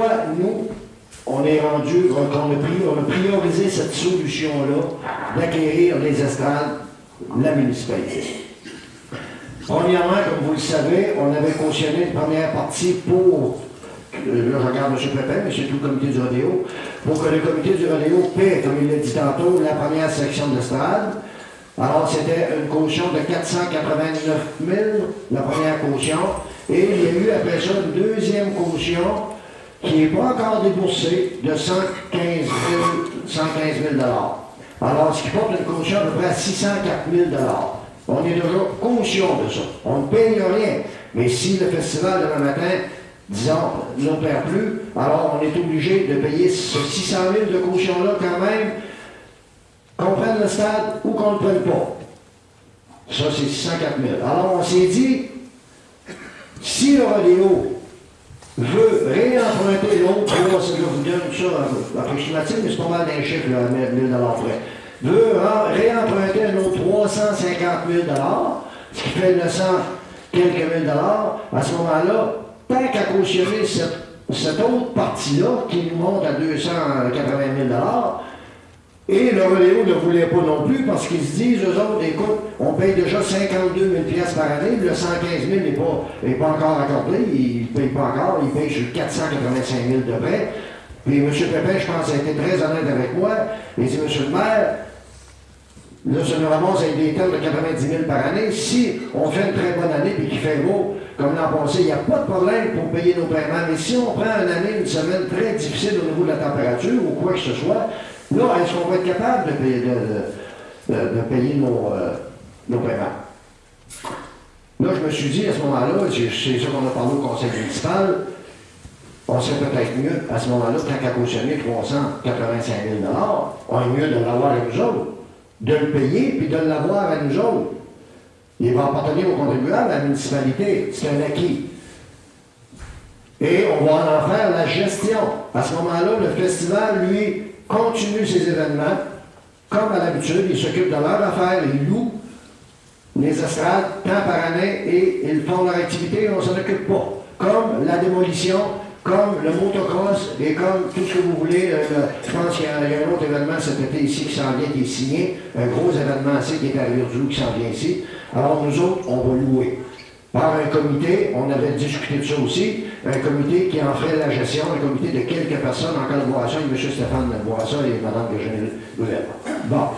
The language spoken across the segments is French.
pourquoi nous, on est rendu, on a priorisé cette solution-là d'acquérir les estrades, la municipalité. Premièrement, comme vous le savez, on avait cautionné une première partie pour, euh, là je regarde M. Pépin, mais c'est tout le comité du rodéo, pour que le comité du rodéo paie, comme il l'a dit tantôt, la première section d'estrade. Alors, c'était une caution de 489 000, la première caution, et il y a eu après ça une deuxième caution qui n'est pas encore déboursée de 115 000, Alors, ce qui porte une caution à peu près à 604 000 On est déjà conscient de ça. On ne paye rien. Mais si le festival demain matin, disons, n'opère plus, alors on est obligé de payer ce 600 000 de caution-là quand même qu'on prenne le stade ou qu'on ne le prenne pas. Ça, c'est 604 000. Alors, on s'est dit, si le rodéo veut réemprunter l'autre, je vous donne ça approximatif, mais c'est pas mal d'un chiffre, là, 1000 près, veut réemprunter un autre 350 000 ce qui fait 900 quelques mille dollars, à ce moment-là, tant qu'à cautionner cette, cette autre partie-là, qui nous monte à 280 000 et le Rodéo ne voulait pas non plus parce qu'ils se disent, eux autres, écoute, on paye déjà 52 000 par année, le 115 000 n'est pas, pas encore accordé, il ne paye pas encore, il paye sur 485 000 de près. Puis M. Pépin, je pense, a été très honnête avec moi. Il dit, M. le maire, là, ça nous ramasse avec des termes de 90 000 par année. Si on fait une très bonne année et qu'il fait beau, comme l'an passé, il n'y a pas de problème pour payer nos paiements. Mais si on prend une année, une semaine très difficile au niveau de la température ou quoi que ce soit, Là, est-ce qu'on va être capable de payer, de, payer nos, euh, nos, paiements? Là, je me suis dit, à ce moment-là, c'est ça qu'on a parlé au conseil municipal, on serait peut-être mieux, à ce moment-là, tant qu'à cautionner 385 000 on est mieux de l'avoir à nous autres, de le payer, puis de l'avoir à nous autres. Il va appartenir aux contribuables, à la municipalité. C'est un acquis. Et on va en faire la gestion. À ce moment-là, le festival, lui, continue ses événements, comme à l'habitude, ils s'occupent de leur affaire, ils louent les estrades tant par année et ils font leur activité et on ne s'en occupe pas. Comme la démolition, comme le motocross et comme tout ce que vous voulez. Je pense qu'il y, a un autre événement cet été ici qui s'en vient, qui est signé, un gros événement ici qui est à Rivière-du-Loup qui s'en vient ici. Alors nous autres, on va louer par un comité, on avait discuté de ça aussi, un comité qui en ferait la gestion, un comité de quelques personnes en collaboration avec M. Stéphane Boisson et Mme Virginie Louvel. Bon.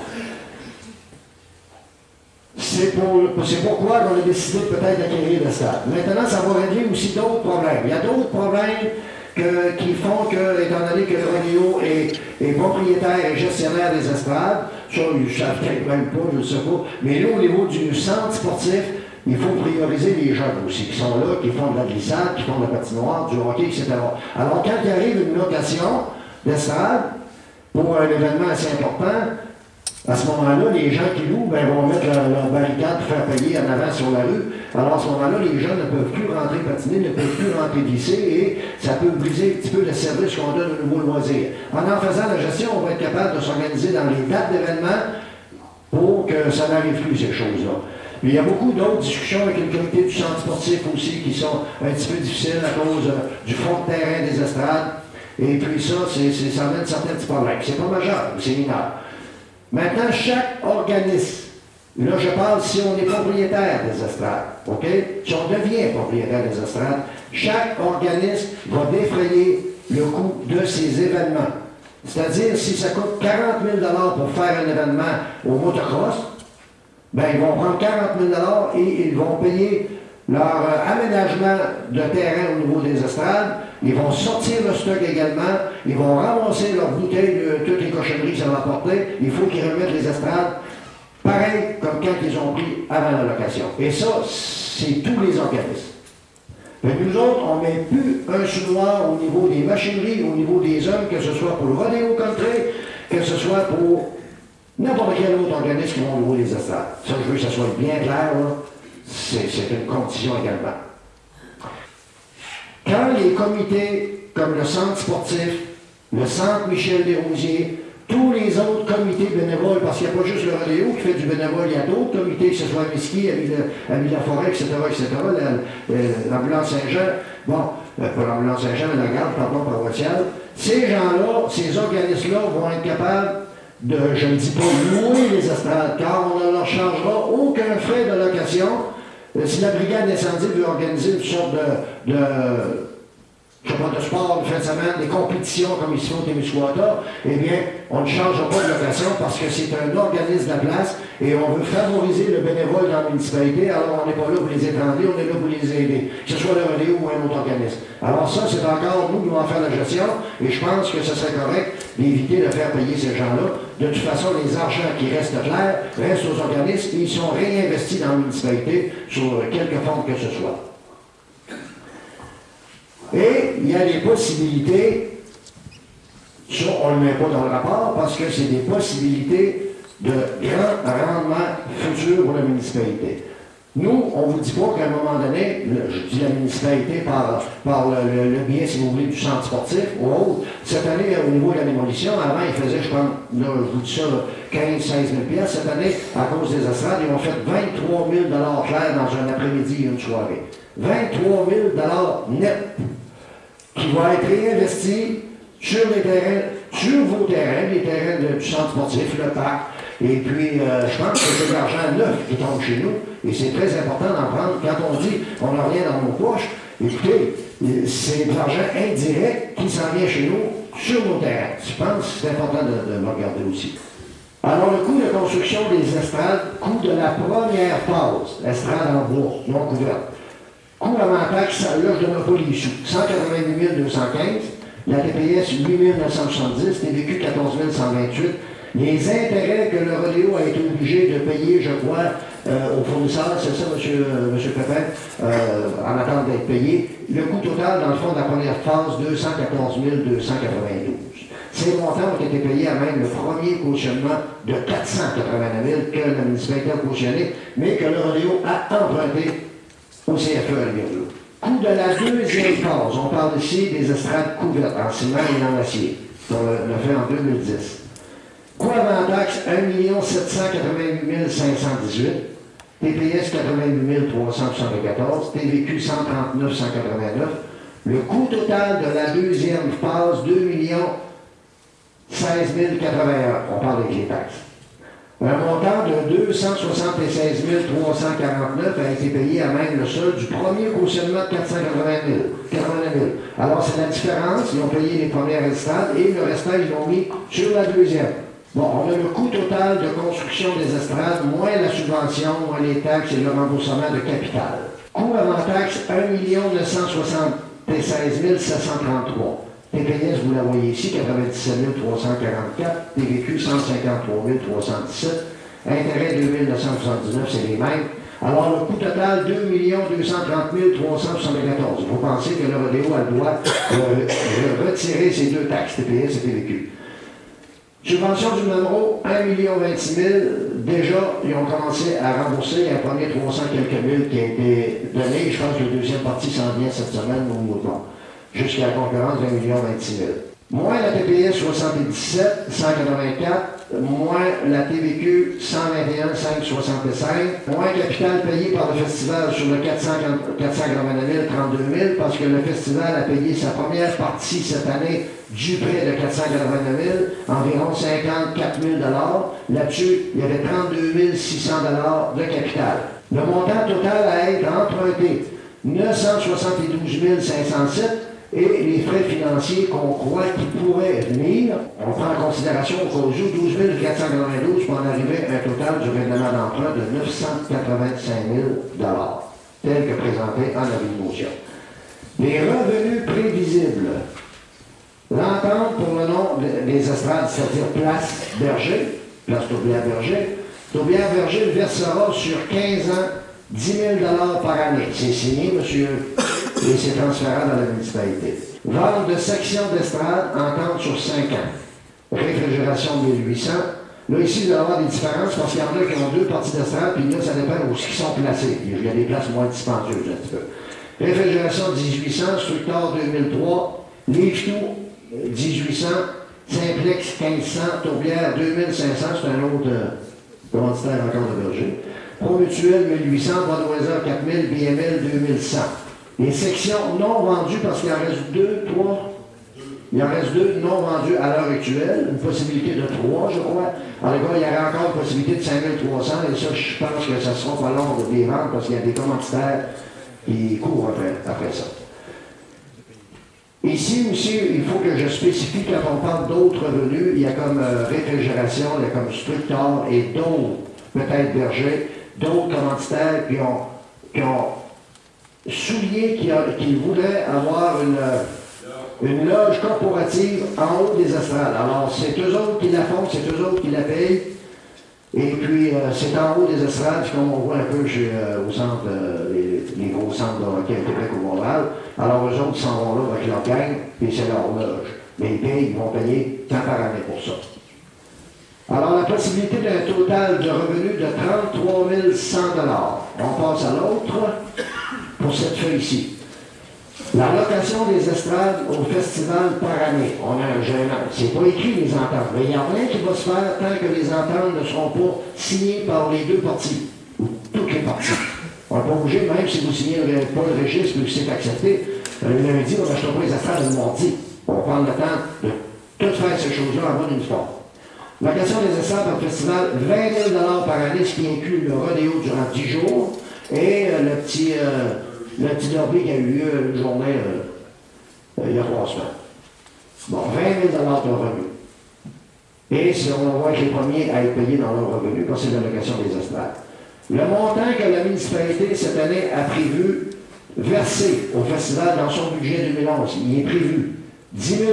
C'est pour, pourquoi on a décidé peut-être d'acquérir le stade. Maintenant, ça va régler aussi d'autres problèmes. Il y a d'autres problèmes qui font que, étant donné que le rodéo est, propriétaire et gestionnaire des estrades, ça, je ne savent peut-être même pas, je ne sais pas, mais là, au niveau du centre sportif, il faut prioriser les jeunes aussi, qui sont là, qui font de la glissade, qui font de la patinoire, du hockey, etc. Alors, quand il arrive une location d'estrade pour un événement assez important, à ce moment-là, les gens qui louent ben, vont mettre leur, barricade pour faire payer en avant sur la rue. Alors à ce moment-là, les gens ne peuvent plus rentrer patiner, ne peuvent plus rentrer glisser et ça peut briser un petit peu le service qu'on donne au nouveau loisir. En en faisant la gestion, on va être capable de s'organiser dans les dates d'événements pour que ça n'arrive plus, ces choses-là il y a beaucoup d'autres discussions avec le comité du centre sportif aussi qui sont un petit peu difficiles à cause euh, du fond de terrain des estrades. Et puis ça, ça amène certains petits problèmes. C'est pas majeur, c'est mineur. Maintenant, chaque organisme, là je parle si on est propriétaire des estrades, OK? Si on devient propriétaire des estrades, chaque organisme va défrayer le coût de ces événements. C'est-à-dire, si ça coûte 40 000 pour faire un événement au motocross, ben, ils vont prendre 40 000 et ils vont payer leur euh, aménagement de terrain au niveau des estrades. Ils vont sortir le stock également. Ils vont ramasser leurs bouteilles de toutes les cochonneries que ça va apporter. Il faut qu'ils remettent les estrades pareil comme quand ils ont pris avant la location. Et ça, c'est tous les organismes. Mais nous autres, on ne met plus un sous au niveau des machineries, au niveau des hommes, que ce soit pour le rodéo country, que ce soit pour N'importe quel autre organisme qui va louer les estrades. Ça, je veux que ça soit bien clair, c'est une condition également. Quand les comités comme le Centre sportif, le Centre Michel Desrosiers, tous les autres comités bénévoles, parce qu'il n'y a pas juste le Rodéo qui fait du bénévole, il y a d'autres comités, que ce soit à Miski, à Villa-Forêt, etc., etc., l'ambulance Saint-Jean, bon, euh, pas l'ambulance Saint-Jean, la garde, pardon, par social. Ces gens-là, ces organismes-là vont être capables de, je ne dis pas louer les estrades, car on ne leur chargera aucun frais de location. Euh, si la brigade d'incendie veut organiser une sorte de, de sport, fin de semaine, des compétitions comme ici au Témiscouata, eh bien, on ne changera pas de location parce que c'est un organisme de la place et on veut favoriser le bénévole dans la municipalité. Alors, on n'est pas là pour les étendre, on est là pour les aider, que ce soit le relais ou un autre organisme. Alors ça, c'est encore nous qui allons faire la gestion et je pense que ce serait correct d'éviter de faire payer ces gens-là. De toute façon, les argents qui restent clairs restent aux organismes et ils sont réinvestis dans la municipalité sur quelque forme que ce soit. Et il y a des possibilités, ça on ne le met pas dans le rapport parce que c'est des possibilités de grand rendement futur pour la municipalité. Nous, on ne vous dit pas qu'à un moment donné, je dis la municipalité par, par le, le, bien, si vous voulez, du centre sportif ou autre. Cette année, au niveau de la démolition, avant, ils faisaient, je pense, là, je vous dis ça, 15 16 000 Cette année, à cause des estrades, ils ont fait 23 000 clairs dans un après-midi et une soirée. 23 000 net qui va être réinvesti sur les terrains, sur vos terrains, les terrains du centre sportif, le parc. Et puis, euh, je pense que c'est de l'argent neuf qui tombe chez nous. Et c'est très important d'en prendre. Quand on dit on n'a rien dans nos poches, écoutez, c'est de l'argent indirect qui s'en vient chez nous sur nos terrains. Je pense que c'est important de, de, le regarder aussi. Alors, le coût de construction des estrades, coût de la première phase, estrade en bois, non couverte. Coût avant taxe, ne donne pas les sous. 188 215, la TPS 8 970, TVQ 14 128. Les intérêts que le rodéo a été obligé de payer, je crois, euh, aux fournisseurs, c'est ça, M. Monsieur, euh, monsieur Pépin, euh, en attente d'être payé. Le coût total, dans le fond, de la première phase, 214 292. Ces montants ont été payés à même le premier cautionnement de 489 000 que la municipalité a cautionné, mais que le rodéo a emprunté au CFE à Coût de la deuxième phase, on parle ici des estrades couvertes en ciment et en acier. On l'a fait en 2010. Coût avant taxe, 1 788 518. TPS 88 374. TVQ 139 189. Le coût total de la deuxième phase, 2 16 081. On parle avec les taxes. Un montant de 276 349 a été payé à même le sol du premier cautionnement de 480 000. Alors, c'est la différence. Ils ont payé les premières estrades et le restant, ils l'ont mis sur la deuxième. Bon, on a le coût total de construction des estrades, moins la subvention, moins les taxes et le remboursement de capital. Coût avant taxe, 1 976 733. TPS, vous la voyez ici, 97 344, TVQ 153 317, intérêt 2979, c'est les mêmes. Alors, le coût total, 2 230 374. Vous pensez que le rodéo a le droit de retirer ces deux taxes, TPS et TVQ. Subvention du numéro 1 26 000. Déjà, ils ont commencé à rembourser un premier 300 quelques mille qui a été donné. Je pense que la deuxième partie s'en vient cette semaine au mouvement jusqu'à la concurrence d'un million 26 000. Moins la TPS 77, 184, moins la TVQ 121, 565, moins capital payé par le festival sur le 489 000, 32 000, parce que le festival a payé sa première partie cette année du prêt de 489 000, environ 54 000 Là-dessus, il y avait 32 600 de capital. Le montant total à être emprunté, 972 507, et les frais financiers qu'on croit qui pourraient venir, on prend en considération qu'au jour 12 492 pour en arriver à un total du règlement d'emprunt de 985 000 tel que présenté en avis de motion. Les revenus prévisibles. L'entente pour le nom des estrades, c'est-à-dire Place Berger, Place Tourbière-Berger, Tourbière-Berger versera sur 15 ans 10 000 par année. C'est signé, monsieur et c'est transférable à la municipalité. Vente de section d'estrade, entente sur 5 ans. Réfrigération 1800. Là, ici, il va y avoir des différences parce qu'il y en a qui ont deux parties d'estrade, puis là, ça dépend où ils sont placés. Il y a des places moins dispendieuses, un petit peu. Réfrigération 1800, Structor 2003, Livre 1800, Simplex 1500, Tourbière 2500, c'est un autre euh, encore de berger. Promutuel 1800, Bois 4000, BML 2100. Les sections non vendues parce qu'il en reste deux, trois, Il en reste deux non vendus à l'heure actuelle, une possibilité de trois, je crois. Alors, il y aurait encore une possibilité de 5300, et ça, je pense que ça sera pas long de les vendre parce qu'il y a des commanditaires qui courent après, ça. Ici aussi, il faut que je spécifie, quand on parle d'autres revenus, il y a comme euh, réfrigération, il y a comme structeur et d'autres, peut-être berger, d'autres commanditaires qui ont souligné qu'ils voulaient avoir une, une loge corporative en haut des astrales. Alors, c'est eux autres qui la font, c'est eux autres qui la payent. Et puis, euh, c'est en haut des estrades, comme on voit un peu chez, euh, au centre, euh, les, gros centres de hockey à Québec au Montréal. Alors, eux autres s'en vont là avec leur gang, puis c'est leur loge. Mais ils payent, ils vont payer tant par année pour ça. Alors, la possibilité d'un total de revenus de 33 100 On passe à l'autre pour cette feuille-ci. La location des estrades au festival par année. On a un gênant. C'est pas écrit les ententes, mais il n'y a rien qui va se faire tant que les ententes ne seront pas signées par les deux parties, ou toutes les parties. On n'est pas obligé, même si vous signez pas le registre et que c'est accepté, le lundi, on n'achètera pas les estrades le mardi. On va prendre le temps de tout faire ces choses-là en bonne histoire. Location des estrades au festival, 20 000 par année, ce qui inclut le rodéo durant 10 jours, et euh, le petit... Euh, qui a eu lieu une journée euh, il y a trois semaines. Bon, 20 000 de revenus. Et si on voit que les premiers à être payés dans leur revenu, quand c'est l'allocation des estrades. Le montant que la municipalité cette année a prévu verser au festival dans son budget 2011, il est prévu 10 000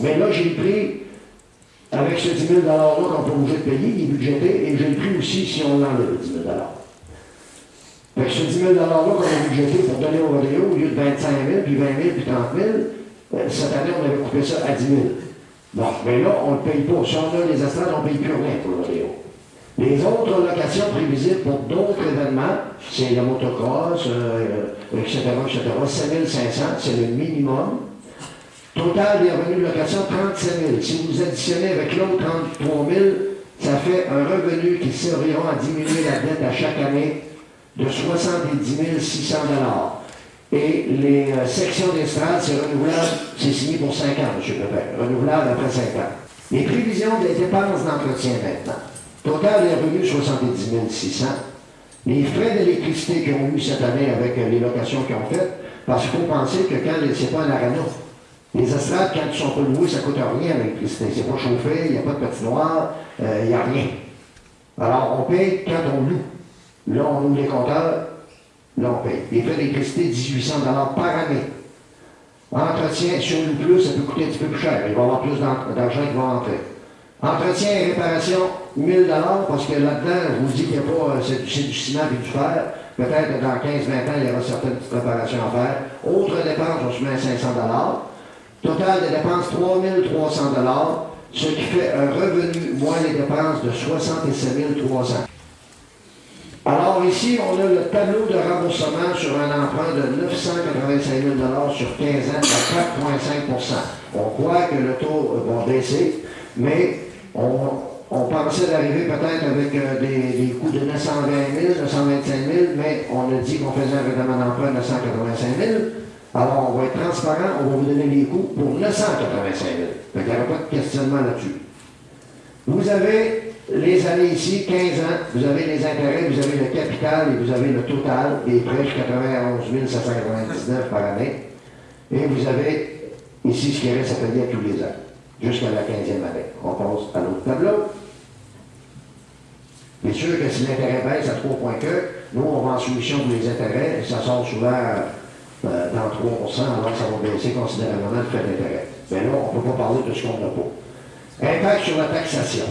Mais là, j'ai pris, avec ce 10 000 $-là qu'on peut obligé de payer, il est budgété, et j'ai pris aussi si on enlève 10 000 fait que ce 10 000 $-là qu'on a budgété pour donner au rodéo, au lieu de 25 000, puis 20 000, puis 30 000, euh, cette année, on avait coupé ça à 10 000. Bon, mais là, on ne paye pas. Si on a les estrades, on ne paye plus rien pour le rodéo. Les autres locations prévisibles pour d'autres événements, c'est le motocross, euh, etc., etc., 7 500, c'est le minimum. Total des revenus de location, 37 000. Si vous additionnez avec l'autre 33 000, ça fait un revenu qui servira à diminuer la dette à chaque année de 70 600 Et les euh, sections d'estrade, c'est renouvelable, c'est signé pour 5 ans, M. Pepin, renouvelable après 5 ans. Les prévisions des dépenses d'entretien maintenant. Total des revenus, 70 600. Les frais d'électricité qu'ils ont eu cette année avec euh, les locations qu'ils ont faites, parce qu'il faut penser que quand c'est pas un arena, les estrades, quand ils sont pas loués, ça coûte rien l'électricité. C'est pas chauffé, il n'y a pas de patinoire, euh, il n'y a rien. Alors, on paye quand on loue. Là, on ouvre les compteurs, là, on paye. Les frais d'électricité, 1800 par année. Entretien, sur une plus, ça peut coûter un petit peu plus cher. Il va y avoir plus d'argent qui va entrer. Entretien et réparation, 1000 parce que là-dedans, je vous dis qu'il n'y a pas, c'est du ciment et du fer. Peut-être que dans 15-20 ans, il y aura certaines petites réparations à faire. Autre dépenses, on se met à 500 Total de dépenses, 3300 ce qui fait un revenu moins les dépenses de 67 300 alors ici, on a le tableau de remboursement sur un emprunt de 985 000 sur 15 ans à 4,5% On croit que le taux va baisser, mais on, pensait d'arriver peut-être avec euh, des, coûts de 920 000, 925 000, mais on a dit qu'on faisait un règlement d'emprunt de 985 000. Alors, on va être transparent, on va vous donner les coûts pour 985 000. il n'y aura pas de questionnement là-dessus. Vous avez les années ici, 15 ans, vous avez les intérêts, vous avez le capital et vous avez le total des prêts 91 799 par année. Et vous avez ici ce qui reste à payer tous les ans, jusqu'à la 15e année. On passe à l'autre tableau. Bien sûr que si l'intérêt baisse à 3 points que, nous, on va en solution pour les intérêts, et ça sort souvent euh, dans 3% alors ça va baisser considérablement le frais d'intérêt. Mais là, on ne peut pas parler de ce qu'on n'a pas. Impact sur la taxation.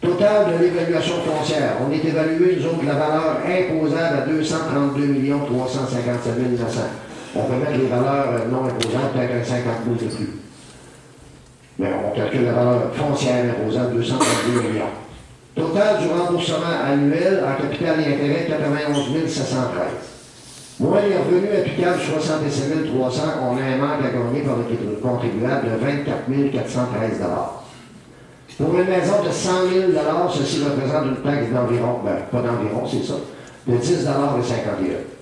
Total de l'évaluation foncière. On est évalué, nous autres, la valeur imposable à 232 357 900. On peut mettre les valeurs euh, non imposables, peut-être 50 000 de plus. Mais on calcule la valeur foncière imposable, 232 millions. Total du remboursement annuel en capital et intérêt, 91 713. Moins les revenus applicables, 67 300, on a un manque à gagner par le contribuable de 24 413 pour une maison de 100 000 ceci représente une taxe d'environ, ben, pas d'environ, c'est ça, de 10 et 51.